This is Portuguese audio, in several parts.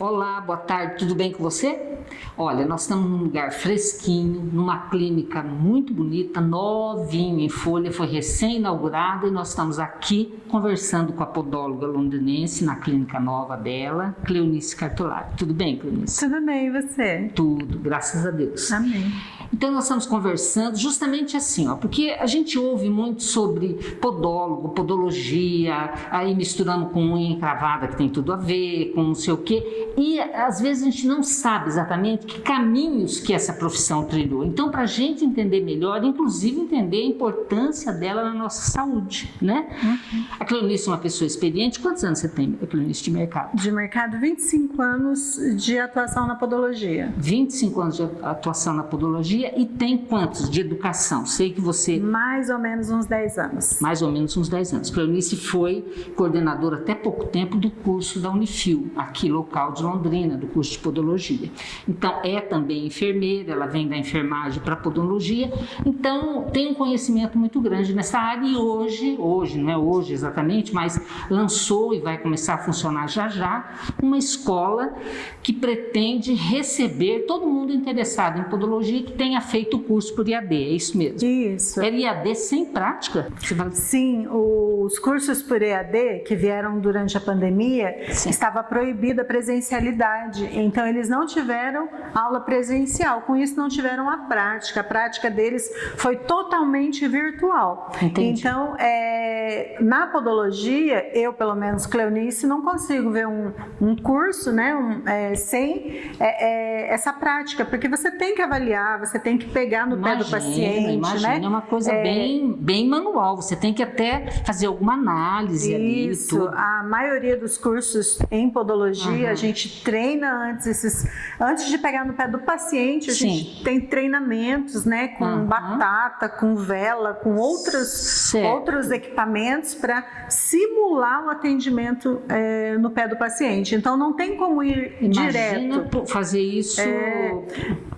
Olá, boa tarde, tudo bem com você? Olha, nós estamos num lugar fresquinho, numa clínica muito bonita, novinha em folha, foi recém-inaugurada e nós estamos aqui conversando com a podóloga londrinense na clínica nova dela, Cleonice Cartolari. Tudo bem, Cleonice? Tudo bem, e você? Tudo, graças a Deus. Amém. Então nós estamos conversando justamente assim, ó, porque a gente ouve muito sobre podólogo, podologia, aí misturando com unha encravada que tem tudo a ver, com não sei o quê, e às vezes a gente não sabe exatamente que caminhos que essa profissão trilhou. Então para a gente entender melhor, inclusive entender a importância dela na nossa saúde, né? Uhum. A Cleonice é uma pessoa experiente, quantos anos você tem, Cleonice, de mercado? De mercado, 25 anos de atuação na podologia. 25 anos de atuação na podologia e tem quantos de educação? Sei que você... Mais ou menos uns 10 anos. Mais ou menos uns 10 anos. Cleonice foi coordenadora até pouco tempo do curso da Unifil, aqui local de Londrina, do curso de podologia. Então, é também enfermeira, ela vem da enfermagem para podologia, então tem um conhecimento muito grande nessa área e hoje, hoje, não é hoje exatamente, mas lançou e vai começar a funcionar já já, uma escola que pretende receber todo mundo interessado em podologia que tem tenha feito o curso por IAD, é isso mesmo? Isso. Era IAD sem prática? Sim, os cursos por EAD que vieram durante a pandemia, Sim. estava proibida a presencialidade, então eles não tiveram aula presencial, com isso não tiveram a prática, a prática deles foi totalmente virtual. Entendi. Então, é, na podologia, eu pelo menos, Cleonice, não consigo ver um, um curso né, um, é, sem é, é essa prática, porque você tem que avaliar, você tem que pegar no imagina, pé do paciente, imagina, né? É uma coisa é... bem, bem manual, você tem que até fazer alguma análise Isso, ali, a maioria dos cursos em podologia, uhum. a gente treina antes esses, antes de pegar no pé do paciente, a Sim. gente tem treinamentos, né, com uhum. batata, com vela, com outros, outros equipamentos para simular o atendimento é, no pé do paciente. Então não tem como ir Imagina direto. fazer isso é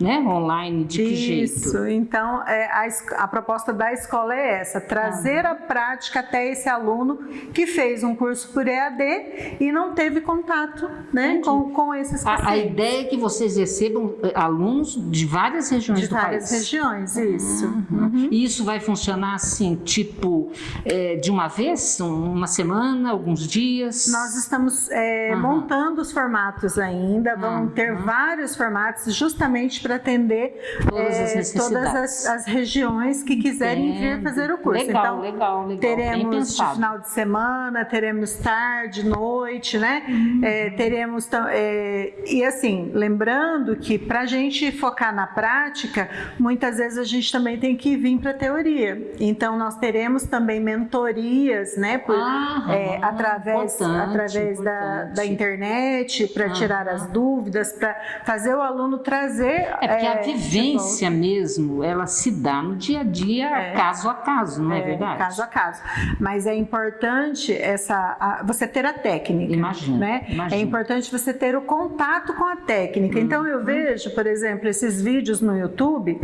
né? Online, de que jeito? Isso, então é, a, a, proposta da escola é essa, trazer ah. a prática até esse aluno que fez um curso por EAD e não teve contato né, com, com esses pacientes. A, a, ideia é que vocês recebam eh, alunos de várias regiões de do várias país. regiões, isso. Uhum. Uhum. E isso vai funcionar assim, tipo, é, de uma vez, uma semana, alguns dias? Nós estamos é, uhum. montando os formatos ainda, vão ter vários formatos justamente para para atender todas, é, as, todas as, as, regiões que quiserem vir fazer o curso. Legal, então, legal, legal. Teremos de final de semana, teremos tarde, noite, né? Uhum. É, teremos é, e assim, lembrando que para a gente focar na prática, muitas vezes a gente também tem que vir para a teoria. Então nós teremos também mentorias, né? Por, ah, é, através através da, da internet para tirar as dúvidas, para fazer o aluno trazer é porque é, a vivência mesmo, ela se dá no dia a dia, é, caso a caso, não é, é, verdade? Caso a caso. Mas é importante essa, a, você ter a técnica. Imagina, né? imagina. É importante você ter o contato com a técnica. Hum, então eu hum. vejo, por exemplo, esses vídeos no YouTube,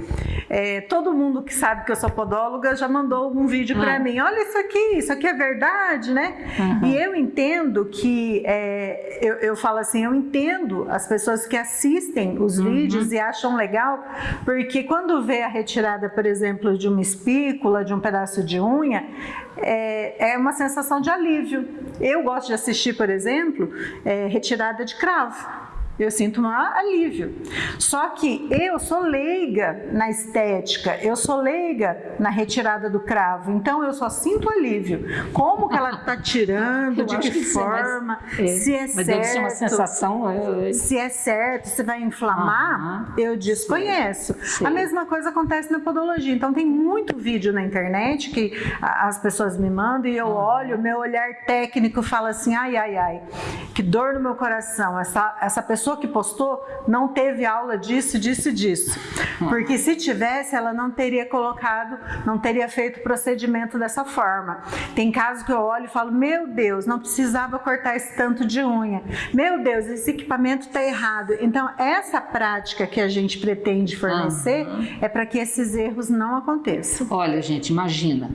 é, todo mundo que sabe que eu sou podóloga já mandou um vídeo para ah. mim. Olha isso aqui, isso aqui é verdade, né? Uhum. E eu entendo que, é, eu, eu falo assim, eu entendo as pessoas que assistem os uhum. vídeos e acham acham legal, porque quando vê a retirada, por exemplo, de uma espícula, de um pedaço de unha, é, é uma sensação de alívio. Eu gosto de assistir, por exemplo, é, retirada de cravo. Eu sinto um alívio. Só que eu sou leiga na estética, eu sou leiga na retirada do cravo, então eu só sinto alívio. Como que ela está tirando, de que, que forma, é, se é mas certo. Deve ser uma sensação. É, é... Se é certo, se vai inflamar, eu desconheço. A mesma coisa acontece na podologia. Então tem muito vídeo na internet que as pessoas me mandam e eu olho, meu olhar técnico fala assim, ai, ai, ai, que dor no meu coração. Essa, essa pessoa pessoa que postou não teve aula disso, disso e disso. Porque se tivesse, ela não teria colocado, não teria feito o procedimento dessa forma. Tem casos que eu olho e falo, meu Deus, não precisava cortar esse tanto de unha. Meu Deus, esse equipamento está errado. Então, essa prática que a gente pretende fornecer uhum. é para que esses erros não aconteçam. Olha, gente, imagina,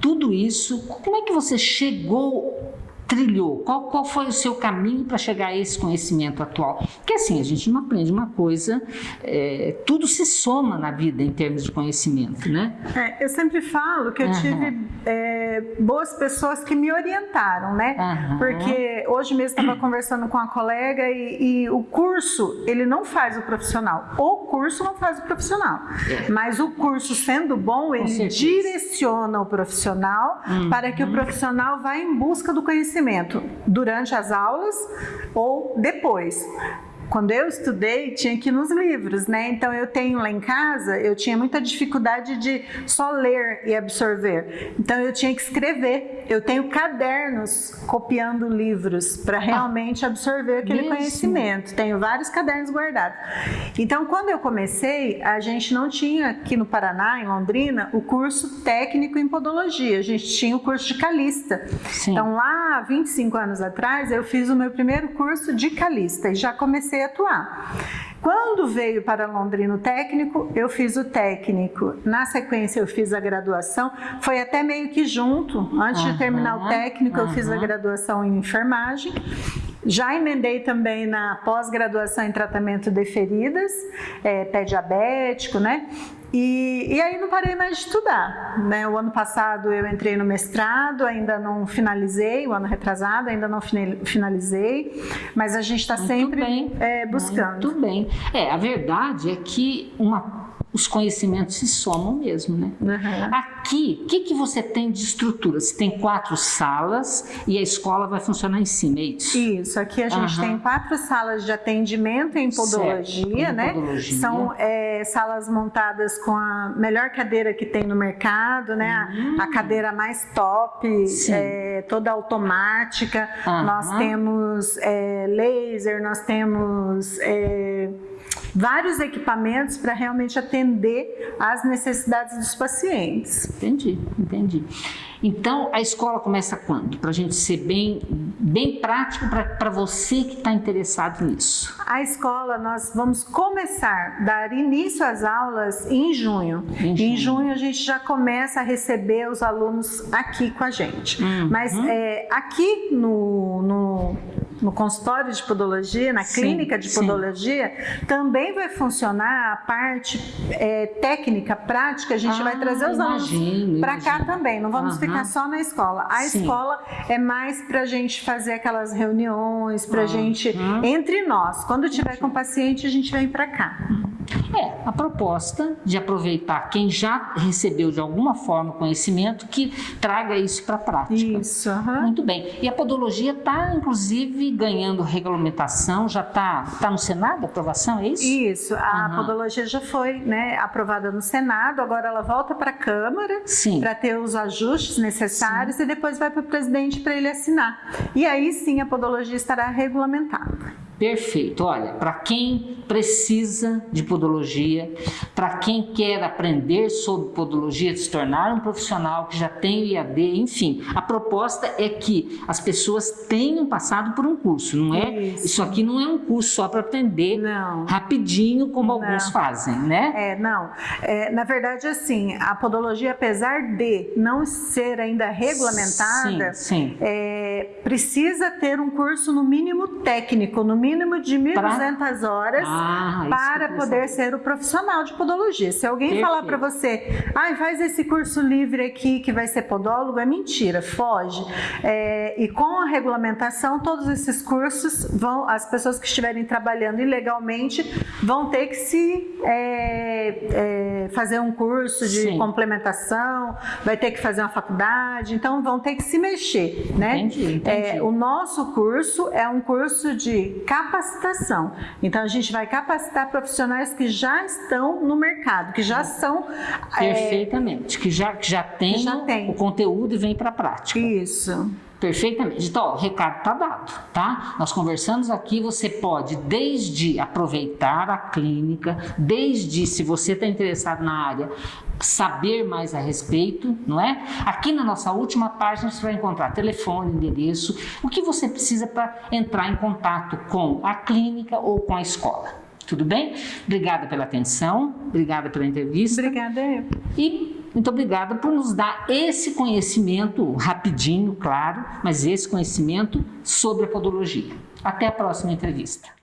tudo isso, como é que você chegou trilhou? Qual, qual foi o seu caminho para chegar a esse conhecimento atual? Porque assim, a gente não aprende uma coisa, é, tudo se soma na vida em termos de conhecimento, né? É, eu sempre falo que eu uhum. tive é, boas pessoas que me orientaram, né? Uhum. Porque hoje mesmo estava conversando com a colega e, e, o curso, ele não faz o profissional. O curso não faz o profissional. É. Mas o curso, sendo bom, ele direciona o profissional uhum. para que o profissional vá em busca do conhecimento conhecimento durante as aulas ou depois. Quando eu estudei, tinha que ir nos livros, né? Então eu tenho lá em casa, eu tinha muita dificuldade de só ler e absorver. Então eu tinha que escrever. Eu tenho cadernos copiando livros para realmente absorver aquele conhecimento. Tenho vários cadernos guardados. Então quando eu comecei, a gente não tinha aqui no Paraná, em Londrina, o curso técnico em podologia. A gente tinha o curso de calista. Sim. Então lá, 25 anos atrás, eu fiz o meu primeiro curso de calista e já comecei comecei a atuar. Quando veio para Londrina o técnico, eu fiz o técnico. Na sequência, eu fiz a graduação. Foi até meio que junto. Antes uhum, de terminar o técnico, uhum. eu fiz a graduação em enfermagem. Já emendei também na pós-graduação em tratamento de feridas, é, pé diabético, né? E, e, aí não parei mais de estudar. Né? O ano passado eu entrei no mestrado, ainda não finalizei, o ano retrasado ainda não finalizei, mas a gente está sempre é, buscando. Muito bem. É, a verdade é que uma os conhecimentos se somam mesmo, né? Uhum. Aqui, o que, que você tem de estrutura? Você tem quatro salas e a escola vai funcionar em cima, é isso? Isso, aqui a gente uhum. tem quatro salas de atendimento em podologia, né? Podologia. São é, salas montadas com a melhor cadeira que tem no mercado, né? Uhum. A, a, cadeira mais top, é, toda automática. Nós temos é, laser, nós temos é, vários equipamentos para realmente atender às necessidades dos pacientes. Entendi, entendi. Então, a escola começa quando? Para a gente ser bem, bem prático para você que está interessado nisso. A escola, nós vamos começar, dar início às aulas em junho. Em junho, em junho a gente já começa a receber os alunos aqui com a gente. Uhum. Mas é, aqui no, no no consultório de podologia, na sim, clínica de podologia, sim. também vai funcionar a parte é, técnica, prática, a gente ah, vai trazer os alunos para cá também, não vamos uhum. ficar só na escola. A sim. escola é mais para a gente fazer aquelas reuniões, para a uhum. gente, entre nós, quando tiver com o paciente, a gente vem para cá. É, a proposta de aproveitar quem já recebeu de alguma forma conhecimento que traga isso para a prática. Isso. Uhum. Muito bem. E a podologia está, inclusive, ganhando regulamentação, já está tá no Senado a aprovação, é isso? Isso. A uhum. podologia já foi né, aprovada no Senado, agora ela volta para a Câmara para ter os ajustes necessários sim. e depois vai para o presidente para ele assinar. E aí sim a podologia estará regulamentada. Perfeito. Olha, para quem precisa de podologia, para quem quer aprender sobre podologia, se tornar um profissional que já tem o IAD, enfim, a proposta é que as pessoas tenham passado por um curso, não é? Isso, Isso aqui não é um curso só para aprender não. rapidinho, como não. alguns fazem, né? É, não. É, na verdade, assim, a podologia, apesar de não ser ainda regulamentada, sim, sim. É, precisa ter um curso no mínimo técnico, no mínimo mínimo de 1.200 horas ah, para poder ser o profissional de podologia. Se alguém Perfeito. falar para você, ah, faz esse curso livre aqui que vai ser podólogo, é mentira, foge. É, e com a regulamentação, todos esses cursos vão, as pessoas que estiverem trabalhando ilegalmente vão ter que se é, é, fazer um curso de Sim. complementação, vai ter que fazer uma faculdade, então vão ter que se mexer, né? Entendi, entendi. É, o nosso curso é um curso de capacitação. Então, a gente vai capacitar profissionais que já estão no mercado, que já são... É, Perfeitamente, é, que, já, que já tem, já tem. o conteúdo e vem para a prática. Isso. Perfeitamente. Então, ó, o recado está dado, tá? Nós conversamos aqui, você pode desde aproveitar a clínica, desde se você está interessado na área, saber mais a respeito, não é? Aqui na nossa última página você vai encontrar telefone, endereço, o que você precisa para entrar em contato com a clínica ou com a escola. Tudo bem? Obrigada pela atenção, obrigada pela entrevista. Obrigada. E Muito obrigada por nos dar esse conhecimento, rapidinho, claro, mas esse conhecimento sobre a podologia. Até a próxima entrevista.